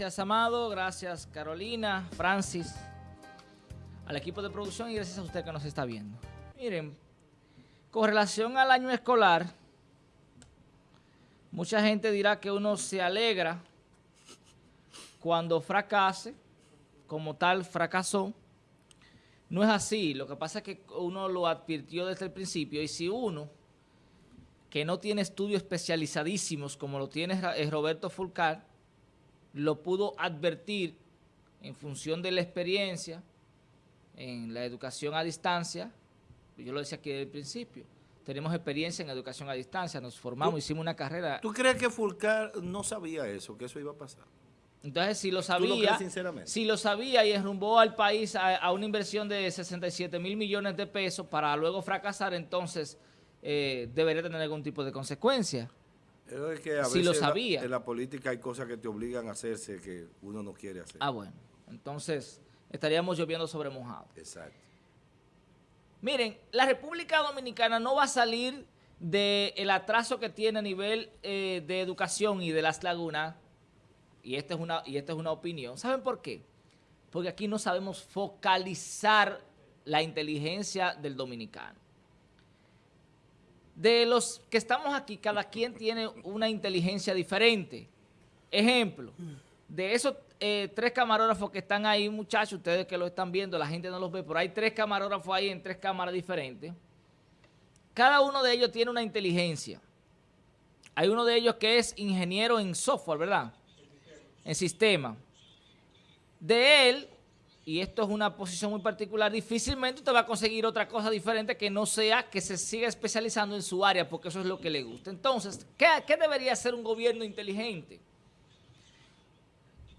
Gracias, Amado. Gracias, Carolina, Francis, al equipo de producción y gracias a usted que nos está viendo. Miren, con relación al año escolar, mucha gente dirá que uno se alegra cuando fracase, como tal fracasó. No es así, lo que pasa es que uno lo advirtió desde el principio y si uno que no tiene estudios especializadísimos como lo tiene Roberto Fulcar, lo pudo advertir en función de la experiencia en la educación a distancia, yo lo decía aquí desde el principio, tenemos experiencia en educación a distancia, nos formamos, hicimos una carrera. ¿Tú crees que Fulcar no sabía eso, que eso iba a pasar? Entonces, si lo sabía, si lo sabía y enrumbó al país a, una inversión de 67 mil millones de pesos para luego fracasar, entonces eh, debería tener algún tipo de consecuencia si lo sabía. En la, política hay cosas que te obligan a hacerse que uno no quiere hacer. Ah, bueno. Entonces, estaríamos lloviendo sobre mojado. Exacto. Miren, la República Dominicana no va a salir del atraso que tiene a nivel eh, de educación y de las lagunas, y esta, es una, y esta es una opinión. ¿Saben por qué? Porque aquí no sabemos focalizar la inteligencia del dominicano. De los que estamos aquí, cada quien tiene una inteligencia diferente. Ejemplo, de esos eh, tres camarógrafos que están ahí, muchachos, ustedes que lo están viendo, la gente no los ve, pero hay tres camarógrafos ahí en tres cámaras diferentes. Cada uno de ellos tiene una inteligencia. Hay uno de ellos que es ingeniero en software, ¿verdad? En sistema. De él y esto es una posición muy particular, difícilmente usted va a conseguir otra cosa diferente que no sea que se siga especializando en su área, porque eso es lo que le gusta. Entonces, ¿qué, debería hacer un gobierno inteligente?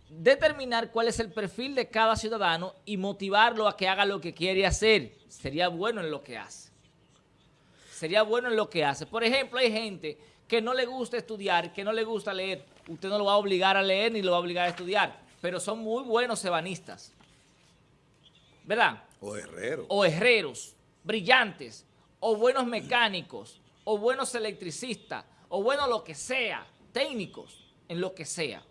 Determinar cuál es el perfil de cada ciudadano y motivarlo a que haga lo que quiere hacer. Sería bueno en lo que hace. Sería bueno en lo que hace. Por ejemplo, hay gente que no le gusta estudiar, que no le gusta leer. Usted no lo va a obligar a leer ni lo va a obligar a estudiar, pero son muy buenos ebanistas ¿verdad? O herreros. O herreros, brillantes, o buenos mecánicos, o buenos electricistas, o bueno lo que sea, técnicos, en lo que sea.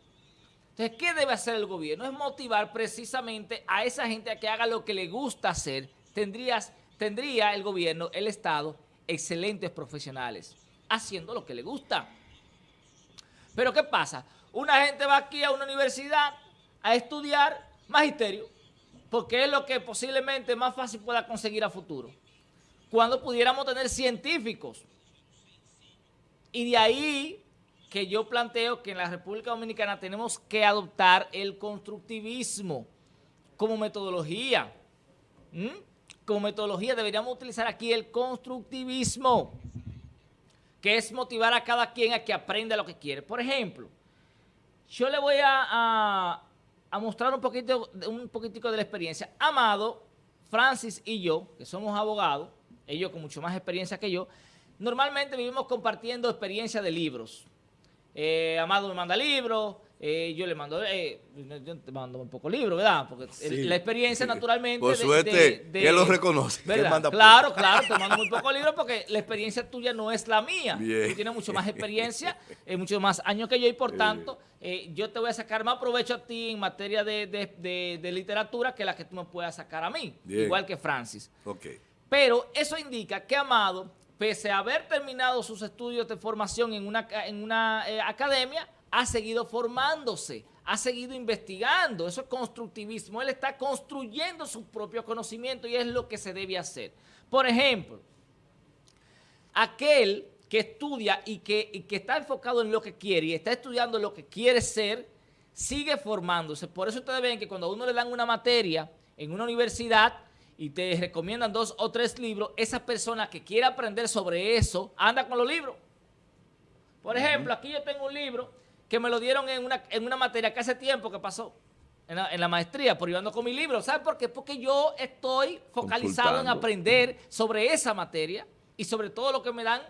Entonces, ¿qué debe hacer el gobierno? Es motivar precisamente a esa gente a que haga lo que le gusta hacer. Tendrías, tendría el gobierno, el Estado, excelentes profesionales, haciendo lo que le gusta. Pero ¿qué pasa? Una gente va aquí a una universidad a estudiar magisterio porque es lo que posiblemente más fácil pueda conseguir a futuro. Cuando pudiéramos tener científicos. Y de ahí que yo planteo que en la República Dominicana tenemos que adoptar el constructivismo como metodología. ¿Mm? Como metodología deberíamos utilizar aquí el constructivismo, que es motivar a cada quien a que aprenda lo que quiere. Por ejemplo, yo le voy a a mostrar un poquito, un poquitico de la experiencia. Amado, Francis y yo, que somos abogados, ellos con mucho más experiencia que yo, normalmente vivimos compartiendo experiencia de libros. Eh, Amado me manda libros, eh, yo le mando, eh, yo te mando un poco libro, ¿verdad? Porque la experiencia naturalmente... Por suerte, de, que lo reconoce. claro, claro, te mando muy poco libro porque la experiencia tuya no es la mía. Tú tienes mucho más experiencia, eh, mucho más años que yo y por tanto eh, yo te voy a sacar más provecho a ti en materia de, literatura que la que tú me puedas sacar a mí, igual que Francis. Pero eso indica que Amado, pese a haber terminado sus estudios de formación en una, en una academia, ha seguido formándose, ha seguido investigando, eso es constructivismo, él está construyendo su propio conocimiento y es lo que se debe hacer. Por ejemplo, aquel que estudia y que, que está enfocado en lo que quiere y está estudiando lo que quiere ser, sigue formándose. Por eso ustedes ven que cuando a uno le dan una materia en una universidad y te recomiendan dos o tres libros, esa persona que quiere aprender sobre eso anda con los libros. Por ejemplo, aquí yo tengo un libro que me lo dieron en una, en una materia que hace tiempo que pasó en la, maestría, por yo con mi libro. ¿Sabe por qué? Porque yo estoy focalizado en aprender sobre esa materia y sobre todo lo que me dan.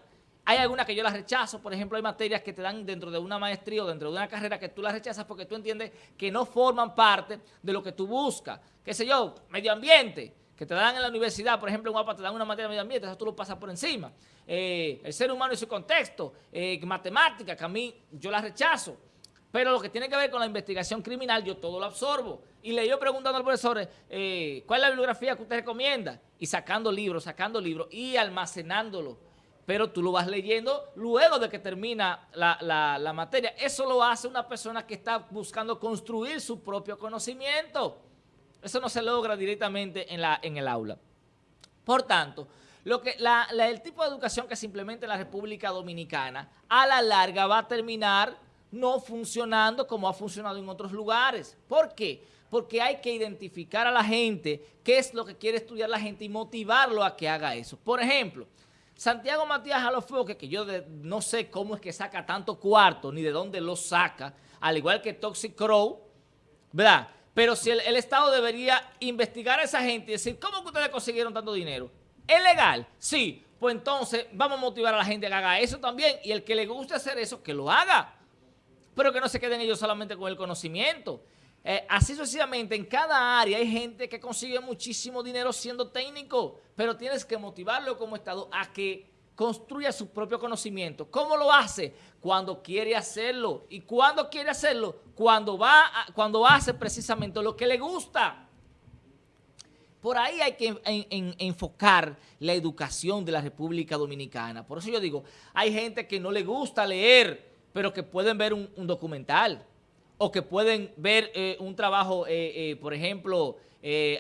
Hay algunas que yo las rechazo, por ejemplo, hay materias que te dan dentro de una maestría o dentro de una carrera que tú las rechazas porque tú entiendes que no forman parte de lo que tú buscas. ¿Qué sé yo? Medio ambiente que te dan en la universidad, por ejemplo, en Guapa te dan una materia de medio ambiente, eso tú lo pasas por encima. Eh, el ser humano y su contexto, eh, matemática, que a mí yo la rechazo. Pero lo que tiene que ver con la investigación criminal, yo todo lo absorbo. Y le yo preguntando al profesor, eh, ¿cuál es la bibliografía que usted recomienda? Y sacando libros, sacando libros y almacenándolo. Pero tú lo vas leyendo luego de que termina la, materia. Eso lo hace una persona que está buscando construir su propio conocimiento. Eso no se logra directamente en, la, en el aula. Por tanto, lo que, el tipo de educación que se implementa en la República Dominicana, a la larga va a terminar no funcionando como ha funcionado en otros lugares. ¿Por qué? Porque hay que identificar a la gente qué es lo que quiere estudiar la gente y motivarlo a que haga eso. Por ejemplo, Santiago Matías Alofoque, que yo no sé cómo es que saca tanto cuarto, ni de dónde lo saca, al igual que Toxic Crow, ¿verdad? Pero si el, Estado debería investigar a esa gente y decir, ¿cómo que ustedes consiguieron tanto dinero? ¿Es legal? Sí. Pues entonces vamos a motivar a la gente a que haga eso también. Y el que le guste hacer eso, que lo haga pero que no se queden ellos solamente con el conocimiento. Eh, así sucesivamente, en cada área hay gente que consigue muchísimo dinero siendo técnico, pero tienes que motivarlo como Estado a que construya su propio conocimiento. ¿Cómo lo hace? Cuando quiere hacerlo. ¿Y cuando quiere hacerlo? Cuando va a, cuando hace precisamente lo que le gusta. Por ahí hay que enfocar la educación de la República Dominicana. Por eso yo digo, hay gente que no le gusta leer, pero que pueden ver un, documental o que pueden ver eh, un trabajo, eh, eh, por ejemplo,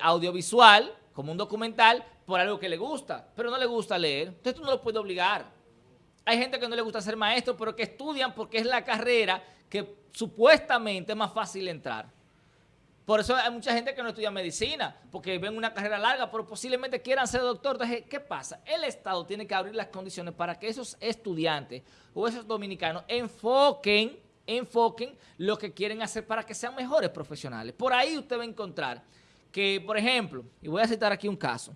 audiovisual, como un documental, por algo que le gusta, pero no le gusta leer. Entonces tú no lo puedes obligar. Hay gente que no le gusta ser maestro, pero que estudian porque es la carrera que supuestamente es más fácil entrar. Por eso hay mucha gente que no estudia medicina, porque ven una carrera larga, pero posiblemente quieran ser doctor. Entonces, ¿qué pasa? El Estado tiene que abrir las condiciones para que esos estudiantes o esos dominicanos enfoquen, enfoquen lo que quieren hacer para que sean mejores profesionales. Por ahí usted va a encontrar que, por ejemplo, y voy a citar aquí un caso,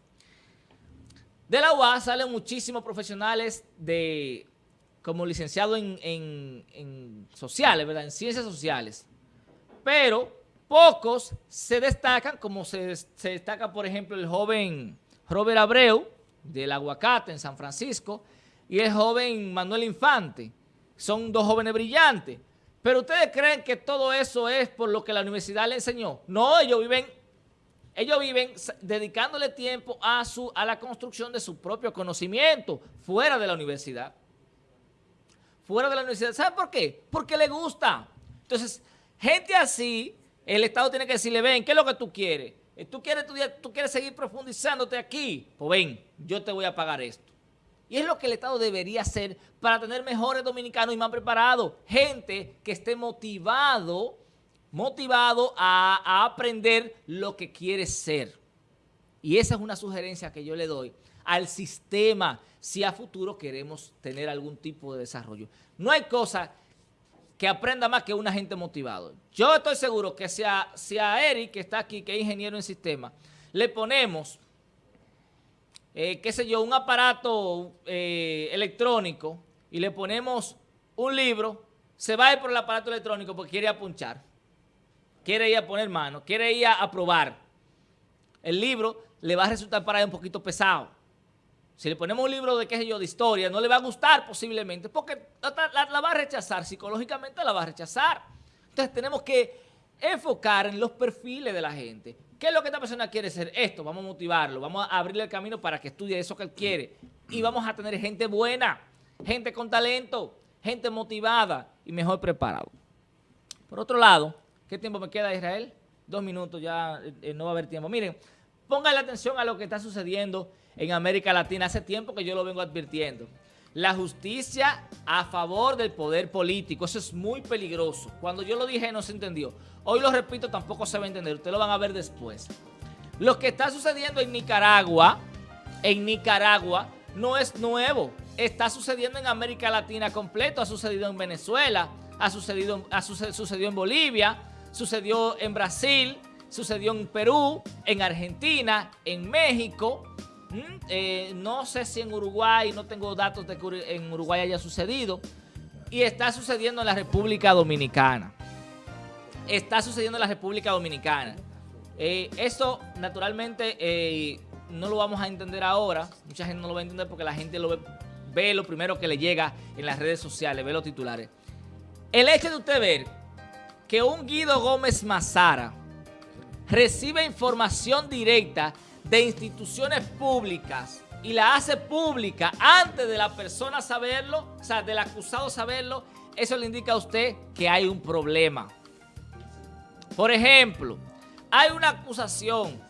de la UAS salen muchísimos profesionales de como licenciado en, en sociales, ¿verdad? En ciencias sociales. Pero Pocos se destacan, como se, destaca, por ejemplo, el joven Robert Abreu, del Aguacate, en San Francisco, y el joven Manuel Infante. Son dos jóvenes brillantes. Pero ustedes creen que todo eso es por lo que la universidad le enseñó. No, ellos viven, ellos viven dedicándole tiempo a, su, a la construcción de su propio conocimiento fuera de la universidad. Fuera de la universidad. ¿Saben por qué? Porque le gusta. Entonces, gente así el Estado tiene que decirle, ven, ¿qué es lo que tú quieres? Eh, ¿Tú quieres, estudiar, tú quieres seguir profundizándote aquí? Pues ven, yo te voy a pagar esto. Y es lo que el Estado debería hacer para tener mejores dominicanos y más preparados. Gente que esté motivado, motivado a, aprender lo que quiere ser. Y esa es una sugerencia que yo le doy al sistema si a futuro queremos tener algún tipo de desarrollo. No hay cosa que aprenda más que una gente motivado. Yo estoy seguro que si a, si a Eric, que está aquí, que es ingeniero en sistema, le ponemos, eh, qué sé yo, un aparato eh, electrónico y le ponemos un libro, se va a ir por el aparato electrónico porque quiere apunchar, quiere ir a poner mano, quiere ir a, a probar. El libro le va a resultar para él un poquito pesado. Si le ponemos un libro de, qué sé yo, de historia, no le va a gustar posiblemente, porque la, va a rechazar, psicológicamente la va a rechazar. Entonces tenemos que enfocar en los perfiles de la gente. ¿Qué es lo que esta persona quiere ser? Esto, vamos a motivarlo, vamos a abrirle el camino para que estudie eso que él quiere. Y vamos a tener gente buena, gente con talento, gente motivada y mejor preparado. Por otro lado, ¿qué tiempo me queda, Israel? Dos minutos, ya eh, no va a haber tiempo. Miren, la atención a lo que está sucediendo en América Latina. Hace tiempo que yo lo vengo advirtiendo. La justicia a favor del poder político. Eso es muy peligroso. Cuando yo lo dije no se entendió. Hoy lo repito, tampoco se va a entender. Ustedes lo van a ver después. Lo que está sucediendo en Nicaragua, en Nicaragua, no es nuevo. Está sucediendo en América Latina completo. Ha sucedido en Venezuela, ha sucedido, ha sucedido en Bolivia, sucedió en Brasil, sucedió en Perú, en Argentina, en México. Eh, no sé si en Uruguay, no tengo datos de que en Uruguay haya sucedido. Y está sucediendo en la República Dominicana. Está sucediendo en la República Dominicana. Eh, eso, naturalmente, eh, no lo vamos a entender ahora. Mucha gente no lo va a entender porque la gente lo ve, ve lo primero que le llega en las redes sociales, ve los titulares. El hecho de usted ver que un Guido Gómez Mazara recibe información directa de instituciones públicas y la hace pública antes de la persona saberlo, o sea, del acusado saberlo, eso le indica a usted que hay un problema. Por ejemplo, hay una acusación,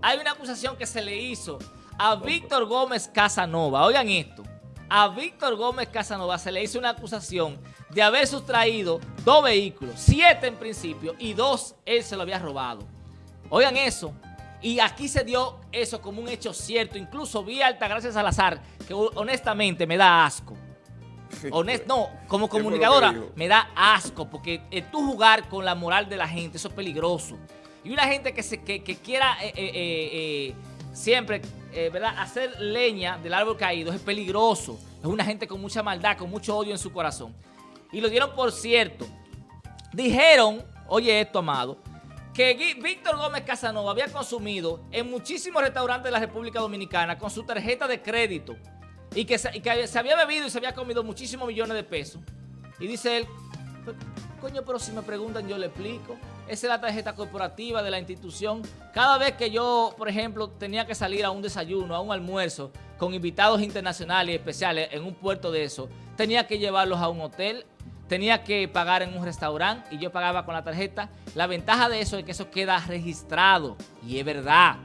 hay una acusación que se le hizo a Víctor Gómez Casanova. Oigan esto, a Víctor Gómez Casanova se le hizo una acusación de haber sustraído dos vehículos, siete en principio, y dos él se lo había robado. Oigan eso, y aquí se dio eso como un hecho cierto. Incluso vi a Altagracia Salazar, que honestamente me da asco. Honest, no, como comunicadora me da asco, porque eh, tú jugar con la moral de la gente, eso es peligroso. Y una gente que, se, que, quiera eh, eh, siempre ¿verdad? hacer leña del árbol caído es peligroso. Es una gente con mucha maldad, con mucho odio en su corazón. Y lo dieron por cierto. Dijeron, oye esto, amado, que Víctor Gómez Casanova había consumido en muchísimos restaurantes de la República Dominicana con su tarjeta de crédito y que, se, había bebido y se había comido muchísimos millones de pesos. Y dice él, coño, pero si me preguntan yo le explico. Esa es la tarjeta corporativa de la institución. Cada vez que yo, por ejemplo, tenía que salir a un desayuno, a un almuerzo, con invitados internacionales y especiales en un puerto de eso, tenía que llevarlos a un hotel tenía que pagar en un restaurante y yo pagaba con la tarjeta. La ventaja de eso es que eso queda registrado y es verdad.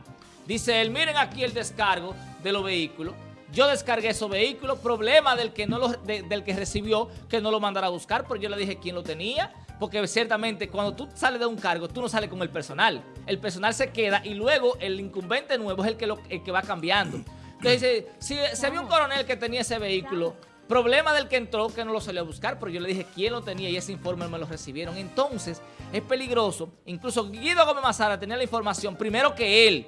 Dice él, miren aquí el descargo de los vehículos. Yo descargué esos vehículos, problema del que, no lo, del que recibió que no lo mandara a buscar, pero yo le dije quién lo tenía, porque ciertamente cuando tú sales de un cargo, tú no sales con el personal. El personal se queda y luego el incumbente nuevo es el que, lo, el que va cambiando. Entonces, si se vio un coronel que tenía ese vehículo Problema del que entró que no lo salió a buscar, pero yo le dije quién lo tenía y ese informe me lo recibieron. Entonces, es peligroso. Incluso Guido Gómez Mazara tenía la información primero que él.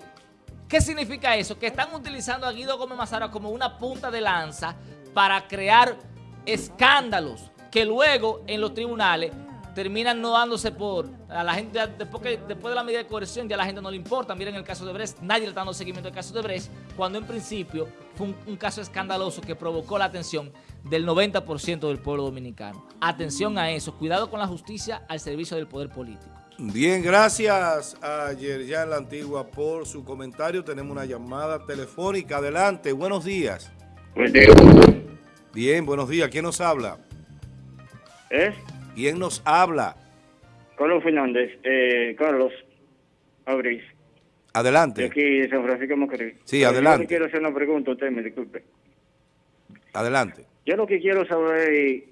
¿Qué significa eso? Que están utilizando a Guido Gómez Mazara como una punta de lanza para crear escándalos que luego en los tribunales terminan no dándose por a la gente después, que, después de la medida de coerción ya a la gente no le importa. Miren el caso de Brest, nadie le está dando seguimiento al caso de Brest, cuando en principio fue un, caso escandaloso que provocó la atención del 90% del pueblo dominicano. Atención a eso, cuidado con la justicia al servicio del poder político. Bien, gracias a Yerjan La Antigua por su comentario. Tenemos una llamada telefónica. Adelante, buenos días. Bien, buenos días. ¿Quién nos habla? ¿Eh? ¿Quién nos habla? Carlos Fernández, eh, Carlos Abrís. Adelante. De aquí de San Francisco Macorís. Sí, adelante. Yo quiero hacer una pregunta, usted me disculpe. Adelante. Yo lo que quiero saber es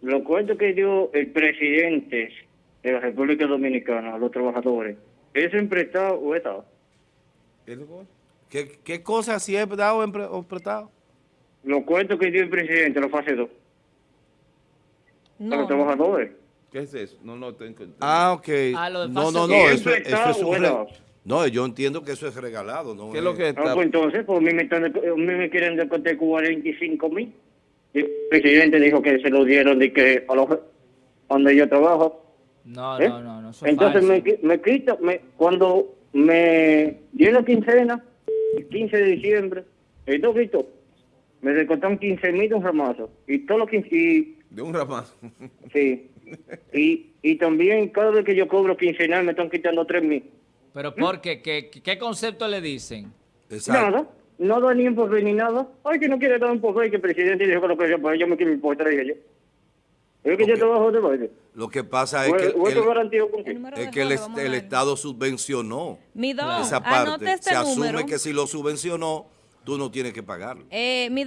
lo cuento que dio el presidente de la República Dominicana a los trabajadores. ¿Es emprestado o estado? ¿Qué, qué cosa si es dado o prestado? Lo cuento que dio el presidente, lo fase 2. No. los trabajadores. ¿Qué es eso? No, no, tengo Ah, ok. Ah, no, no, no, eso, eso, es un... No, yo entiendo que eso es regalado, ¿no? ¿Qué es lo que está? Ah, pues entonces, pues mí me, están, mí me quieren descontar 45 mil. El presidente dijo que se lo dieron de que a los donde yo trabajo. No, ¿Eh? no, no, no. Entonces me, me quita, me, cuando me dio la quincena, el 15 de diciembre, el me descontaron 15 mil de un ramazo. Y todo lo que... de un ramazo. sí. Y, y también cada vez que yo cobro quincenal me están quitando 3 mil. ¿Pero por qué? ¿Qué, qué concepto le dicen? Nada. No da ni empuje ni nada. Ay, que no quiere dar un poco que el presidente dijo que lo que yo, pues yo me quiero importar, dije yo. Es que yo trabajo de baile. Lo que pasa es que, el, es que el, Estado subvencionó esa parte. Este Se asume que si lo subvencionó, tú no tienes que pagarlo. Eh,